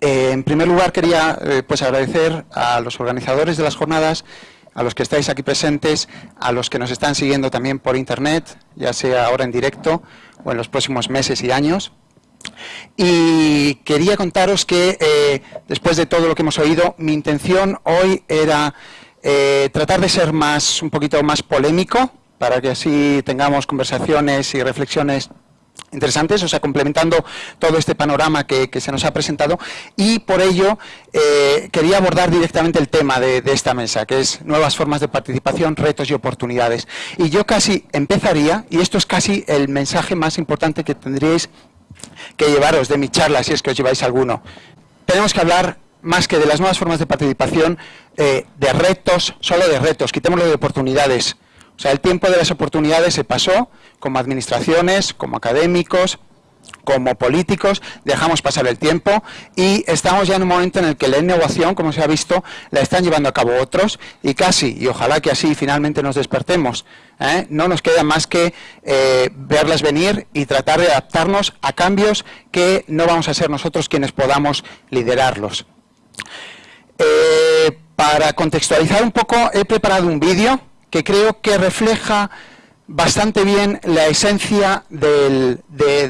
Eh, en primer lugar, quería eh, pues agradecer a los organizadores de las jornadas, a los que estáis aquí presentes, a los que nos están siguiendo también por Internet, ya sea ahora en directo o en los próximos meses y años. Y quería contaros que, eh, después de todo lo que hemos oído, mi intención hoy era tratar de ser más, un poquito más polémico, para que así tengamos conversaciones y reflexiones interesantes, o sea, complementando todo este panorama que, se nos ha presentado y por ello eh, quería abordar directamente el tema de, esta mesa, que es nuevas formas de participación, retos y oportunidades. Y yo casi empezaría, y esto es casi el mensaje más importante que tendríais que llevaros de mi charla, si es que os lleváis alguno. Tenemos que hablar más que de las nuevas formas de participación, eh, de retos, solo de retos, quitémoslo de oportunidades. O sea, el tiempo de las oportunidades se pasó como administraciones, como académicos, como políticos, dejamos pasar el tiempo y estamos ya en un momento en el que la innovación, como se ha visto, la están llevando a cabo otros y casi, y ojalá que así finalmente nos despertemos, ¿eh? no nos queda más que eh, verlas venir y tratar de adaptarnos a cambios que no vamos a ser nosotros quienes podamos liderarlos. Eh, para contextualizar un poco, he preparado un vídeo que creo que refleja bastante bien la esencia de,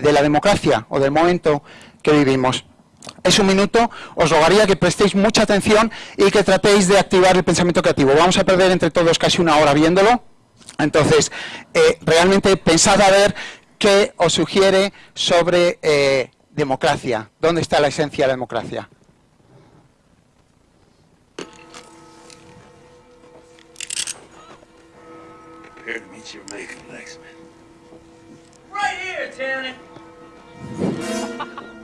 la democracia o del momento que vivimos. Es un minuto, os rogaría que prestéis mucha atención y que tratéis de activar el pensamiento creativo. Vamos a perder entre todos casi una hora viéndolo, entonces eh, realmente pensad a ver qué os sugiere sobre eh, democracia, dónde está la esencia de la democracia. here to meet your maker, Lexman. Right here, Tanner!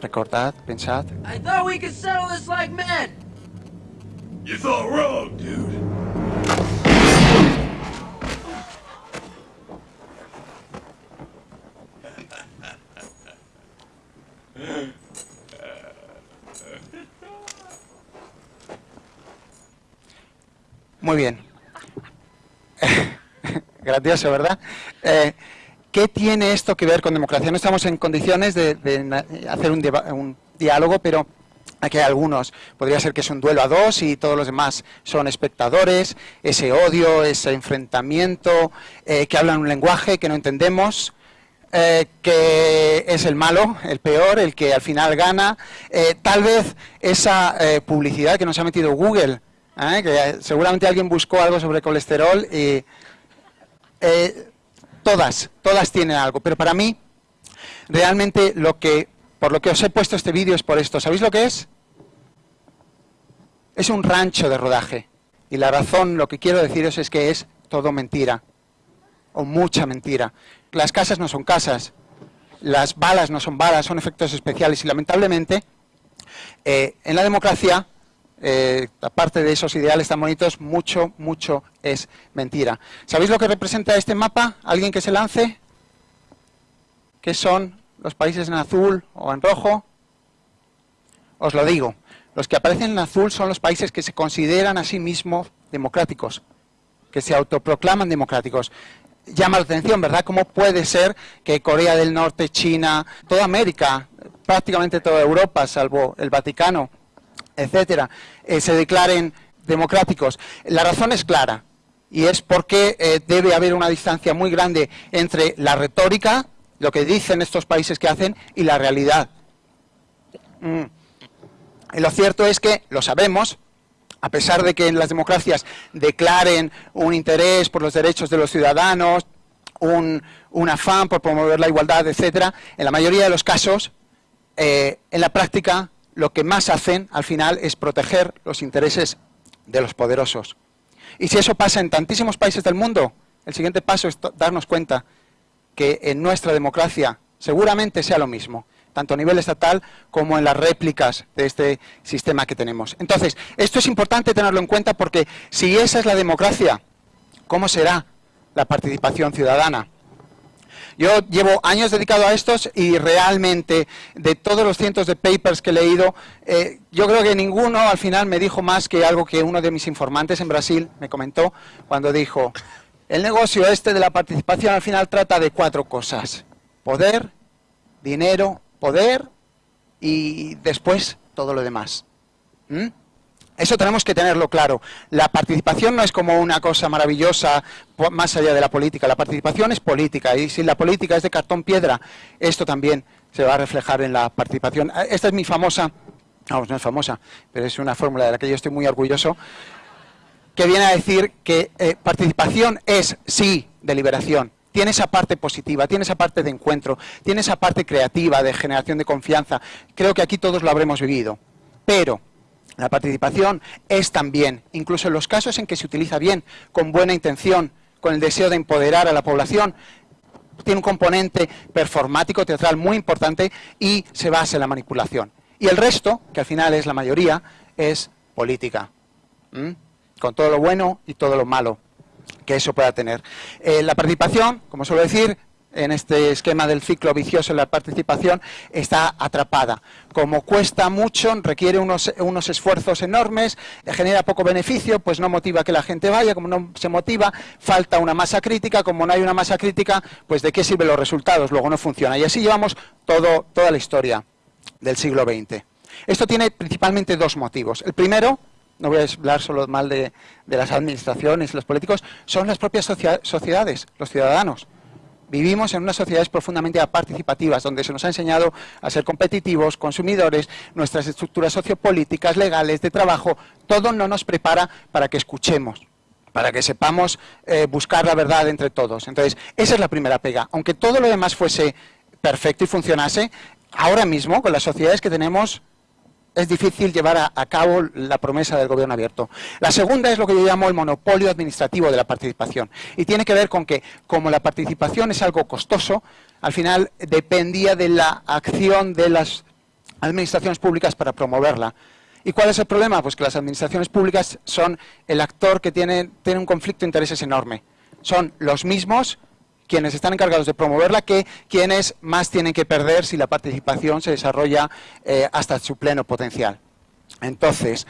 Recordad, pensad. I thought we could settle this like men. You thought wrong, dude. Muy bien. Gracioso, ¿verdad? Eh, ¿Qué tiene esto que ver con democracia? No estamos en condiciones de, hacer un, diálogo, pero aquí hay algunos. Podría ser que es un duelo a dos y todos los demás son espectadores, ese odio, ese enfrentamiento, eh, que hablan un lenguaje que no entendemos, eh, que es el malo, el peor, el que al final gana. Eh, tal vez esa publicidad que nos ha metido Google, que seguramente alguien buscó algo sobre colesterol y todas, todas tienen algo, pero para mí, realmente lo que, por lo que os he puesto este vídeo es por esto. ¿Sabéis lo que es? Es un rancho de rodaje. Y la razón, lo que quiero deciros es que es todo mentira. O mucha mentira. Las casas no son casas. Las balas no son balas, son efectos especiales. Y lamentablemente, eh, en la democracia eh, aparte de esos ideales tan bonitos, mucho, mucho es mentira. ¿Sabéis lo que representa este mapa? ¿Alguien que se lance? ¿Qué son los países en azul o en rojo? Os lo digo, los que aparecen en azul son los países que se consideran a sí mismos democráticos, que se autoproclaman democráticos. Llama la atención, ¿verdad? ¿Cómo puede ser que Corea del Norte, China, toda América, prácticamente toda Europa, salvo el Vaticano, etcétera, eh, se declaren democráticos. La razón es clara y es porque eh, debe haber una distancia muy grande entre la retórica, lo que dicen estos países que hacen, y la realidad. Mm. Y lo cierto es que, lo sabemos, a pesar de que en las democracias declaren un interés por los derechos de los ciudadanos, un, afán por promover la igualdad, etcétera, en la mayoría de los casos, eh, en la práctica lo que más hacen al final es proteger los intereses de los poderosos. Y si eso pasa en tantísimos países del mundo, el siguiente paso es darnos cuenta que en nuestra democracia seguramente sea lo mismo, tanto a nivel estatal como en las réplicas de este sistema que tenemos. Entonces, esto es importante tenerlo en cuenta porque si esa es la democracia, ¿cómo será la participación ciudadana? Yo llevo años dedicado a estos y realmente de todos los cientos de papers que he leído, eh, yo creo que ninguno al final me dijo más que algo que uno de mis informantes en Brasil me comentó cuando dijo, el negocio este de la participación al final trata de cuatro cosas. Poder, dinero, poder y después todo lo demás. ¿Mm? Eso tenemos que tenerlo claro. La participación no es como una cosa maravillosa más allá de la política. La participación es política y si la política es de cartón piedra, esto también se va a reflejar en la participación. Esta es mi famosa, vamos, no es famosa, pero es una fórmula de la que yo estoy muy orgulloso, que viene a decir que eh, participación es, sí, deliberación. Tiene esa parte positiva, tiene esa parte de encuentro, tiene esa parte creativa, de generación de confianza. Creo que aquí todos lo habremos vivido. Pero la participación es también, incluso en los casos en que se utiliza bien, con buena intención, con el deseo de empoderar a la población, tiene un componente performático, teatral muy importante y se basa en la manipulación. Y el resto, que al final es la mayoría, es política con todo lo bueno y todo lo malo que eso pueda tener. Eh, la participación, como suelo decir, en este esquema del ciclo vicioso la participación está atrapada. Como cuesta mucho, requiere unos, unos, esfuerzos enormes, genera poco beneficio, pues no motiva que la gente vaya, como no se motiva, falta una masa crítica, como no hay una masa crítica, pues de qué sirven los resultados, luego no funciona. Y así llevamos todo, toda la historia del siglo XX. Esto tiene principalmente dos motivos. El primero, no voy a hablar solo mal de, las administraciones, los políticos, son las propias sociedades, los ciudadanos. Vivimos en unas sociedades profundamente participativas, donde se nos ha enseñado a ser competitivos, consumidores, nuestras estructuras sociopolíticas, legales, de trabajo, todo no nos prepara para que escuchemos, para que sepamos eh, buscar la verdad entre todos. Entonces, esa es la primera pega. Aunque todo lo demás fuese perfecto y funcionase, ahora mismo, con las sociedades que tenemos, es difícil llevar a, cabo la promesa del gobierno abierto. La segunda es lo que yo llamo el monopolio administrativo de la participación. Y tiene que ver con que, como la participación es algo costoso, al final dependía de la acción de las administraciones públicas para promoverla. ¿Y cuál es el problema? Pues que las administraciones públicas son el actor que tiene, tiene un conflicto de intereses enorme. Son los mismos quienes están encargados de promoverla que quienes más tienen que perder si la participación se desarrolla eh, hasta su pleno potencial. Entonces,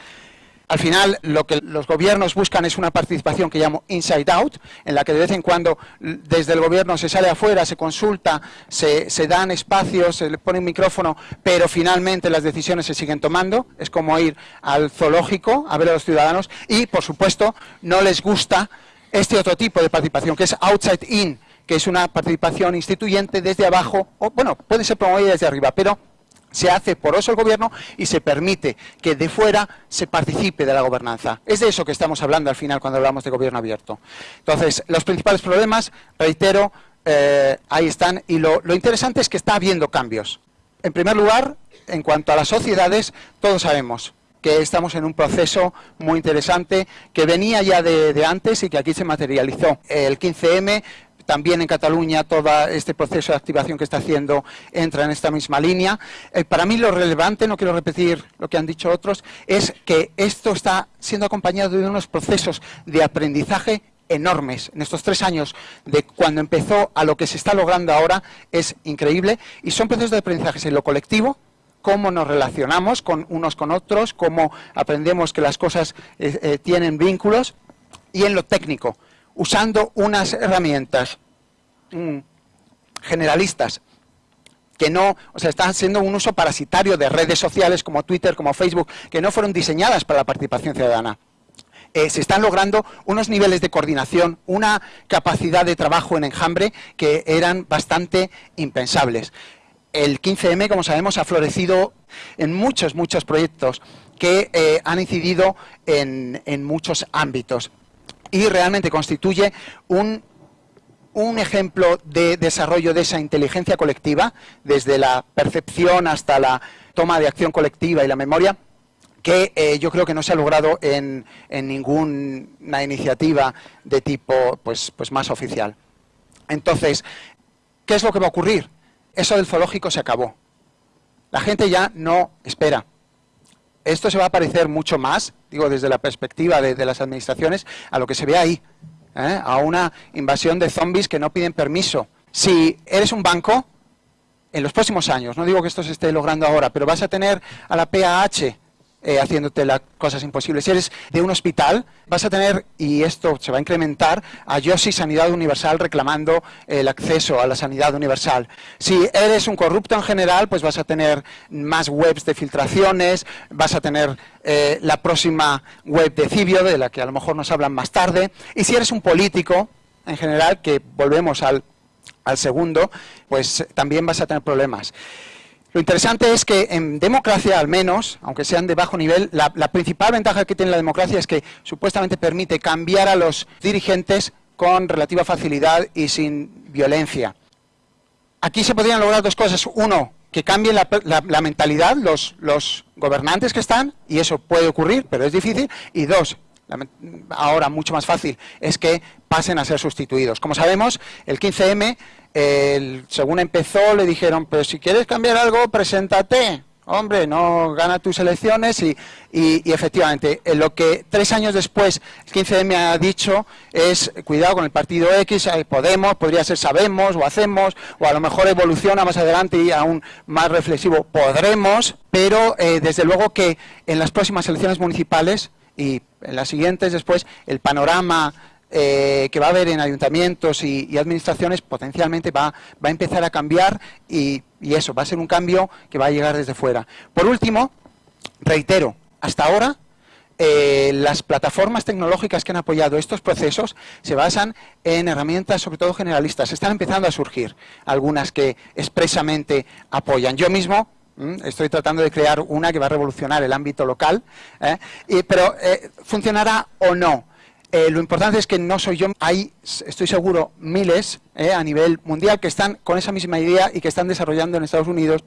al final lo que los gobiernos buscan es una participación que llamo inside out, en la que de vez en cuando desde el gobierno se sale afuera, se consulta, se, se, dan espacios, se le pone un micrófono, pero finalmente las decisiones se siguen tomando. Es como ir al zoológico a ver a los ciudadanos y, por supuesto, no les gusta este otro tipo de participación, que es outside in, que es una participación instituyente desde abajo, o bueno, puede ser promovida desde arriba, pero se hace por eso el gobierno y se permite que de fuera se participe de la gobernanza. Es de eso que estamos hablando al final cuando hablamos de gobierno abierto. Entonces, los principales problemas, reitero, eh, ahí están, y lo, interesante es que está habiendo cambios. En primer lugar, en cuanto a las sociedades, todos sabemos que estamos en un proceso muy interesante que venía ya de, de antes y que aquí se materializó. El 15M también en Cataluña todo este proceso de activación que está haciendo entra en esta misma línea. Eh, para mí lo relevante, no quiero repetir lo que han dicho otros, es que esto está siendo acompañado de unos procesos de aprendizaje enormes en estos tres años de cuando empezó a lo que se está logrando ahora es increíble y son procesos de aprendizaje en lo colectivo, cómo nos relacionamos con unos con otros, cómo aprendemos que las cosas eh, eh, tienen vínculos y en lo técnico, usando unas herramientas mm, generalistas que no, o sea, están haciendo un uso parasitario de redes sociales como Twitter, como Facebook, que no fueron diseñadas para la participación ciudadana. Eh, se están logrando unos niveles de coordinación, una capacidad de trabajo en enjambre que eran bastante impensables. El 15M, como sabemos, ha florecido en muchos, muchos proyectos que eh, han incidido en, en muchos ámbitos y realmente constituye un, un ejemplo de desarrollo de esa inteligencia colectiva, desde la percepción hasta la toma de acción colectiva y la memoria, que eh, yo creo que no se ha logrado en, en ninguna iniciativa de tipo pues, pues más oficial. Entonces, ¿qué es lo que va a ocurrir? Eso del zoológico se acabó. La gente ya no espera. Esto se va a parecer mucho más, digo desde la perspectiva de, las administraciones, a lo que se ve ahí, ¿eh? a una invasión de zombies que no piden permiso. Si eres un banco, en los próximos años, no digo que esto se esté logrando ahora, pero vas a tener a la PAH eh, haciéndote las cosas imposibles. Si eres de un hospital, vas a tener, y esto se va a incrementar, a Yossi Sanidad Universal reclamando el acceso a la sanidad universal. Si eres un corrupto en general, pues vas a tener más webs de filtraciones, vas a tener eh, la próxima web de Cibio, de la que a lo mejor nos hablan más tarde. Y si eres un político, en general, que volvemos al, al segundo, pues también vas a tener problemas. Lo interesante es que en democracia, al menos, aunque sean de bajo nivel, la, principal ventaja que tiene la democracia es que supuestamente permite cambiar a los dirigentes con relativa facilidad y sin violencia. Aquí se podrían lograr dos cosas. Uno, que cambien la, mentalidad los gobernantes que están, y eso puede ocurrir, pero es difícil. Y dos, ahora mucho más fácil, es que pasen a ser sustituidos. Como sabemos, el 15M, el, según empezó, le dijeron, pero si quieres cambiar algo, preséntate. Hombre, no gana tus elecciones y, efectivamente, lo que tres años después el 15M ha dicho es, cuidado con el partido X, Podemos, podría ser Sabemos o Hacemos, o a lo mejor evoluciona más adelante y aún más reflexivo, podremos, pero eh, desde luego que en las próximas elecciones municipales y en las siguientes después el panorama eh, que va a haber en ayuntamientos y, administraciones potencialmente va, va, a empezar a cambiar y, y, eso, va a ser un cambio que va a llegar desde fuera. Por último, reitero, hasta ahora eh, las plataformas tecnológicas que han apoyado estos procesos se basan en herramientas sobre todo generalistas. Están empezando a surgir algunas que expresamente apoyan. Yo mismo. Estoy tratando de crear una que va a revolucionar el ámbito local, ¿eh? y, pero eh, ¿funcionará o no? Eh, lo importante es que no soy yo, hay, estoy seguro, miles a nivel mundial que están con esa misma idea y que están desarrollando en Estados Unidos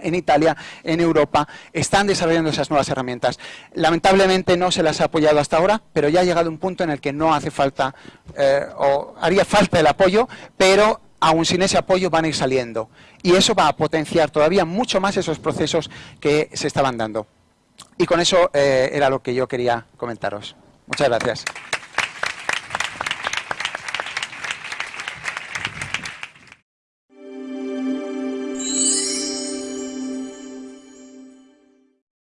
en Italia, en Europa, están desarrollando esas nuevas herramientas. Lamentablemente no se las ha apoyado hasta ahora, pero ya ha llegado un punto en el que no hace falta, o haría falta el apoyo, pero aún sin ese apoyo van a ir saliendo. Y eso va a potenciar todavía mucho más esos procesos que se estaban dando. Y con eso eh, era lo que yo quería comentaros. Muchas gracias.